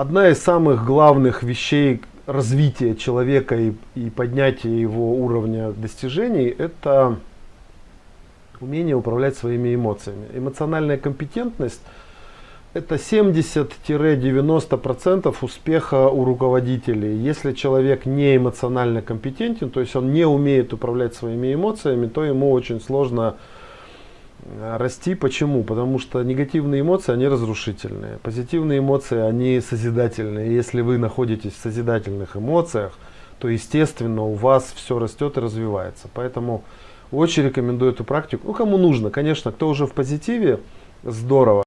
одна из самых главных вещей развития человека и, и поднятия его уровня достижений – это умение управлять своими эмоциями. Эмоциональная компетентность – это 70-90% успеха у руководителей. Если человек не эмоционально компетентен, то есть он не умеет управлять своими эмоциями, то ему очень сложно расти. Почему? Потому что негативные эмоции, они разрушительные. Позитивные эмоции, они созидательные. Если вы находитесь в созидательных эмоциях, то, естественно, у вас все растет и развивается. Поэтому очень рекомендую эту практику. Ну, кому нужно, конечно, кто уже в позитиве, здорово.